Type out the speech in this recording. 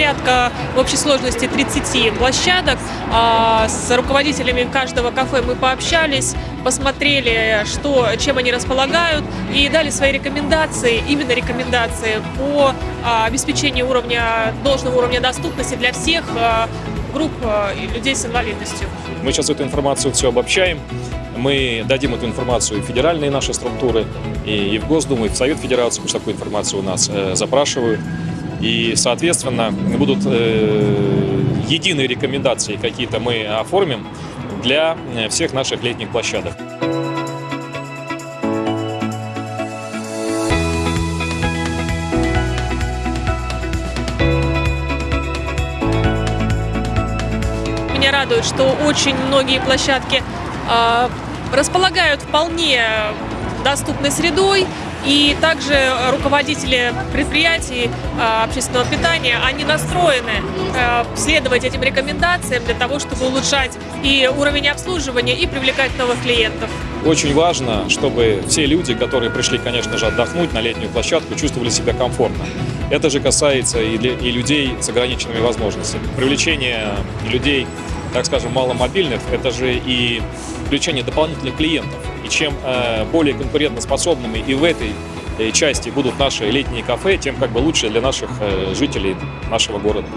порядка в общей сложности 30 площадок. А, С руководителями каждого кафе мы пообщались, посмотрели, что, чем они располагают, и дали свои рекомендации, именно рекомендации по а, обеспечению уровня, должного уровня доступности для всех а, групп и людей с инвалидностью. Мы сейчас эту информацию все обобщаем. Мы дадим эту информацию в федеральные наши структуры, и в Госдуму, и в Совет Федерации, потому что такую информацию у нас э, запрашивают. И, соответственно, будут э, единые рекомендации какие-то мы оформим для э, всех наших летних площадок. Меня радует, что очень многие площадки а, располагают вполне доступной средой, и также руководители предприятий а, общественного питания, они настроены а, следовать этим рекомендациям для того, чтобы улучшать и уровень обслуживания, и привлекать новых клиентов. Очень важно, чтобы все люди, которые пришли, конечно же, отдохнуть на летнюю площадку, чувствовали себя комфортно. Это же касается и, для- и людей с ограниченными возможностями. Привлечение людей, так скажем, маломобильных, это же и привлечение дополнительных клиентов. И чем э, более конкурентоспособными и в этой э, части будут наши летние кафе, тем как бы лучше для наших э, жителей нашего города.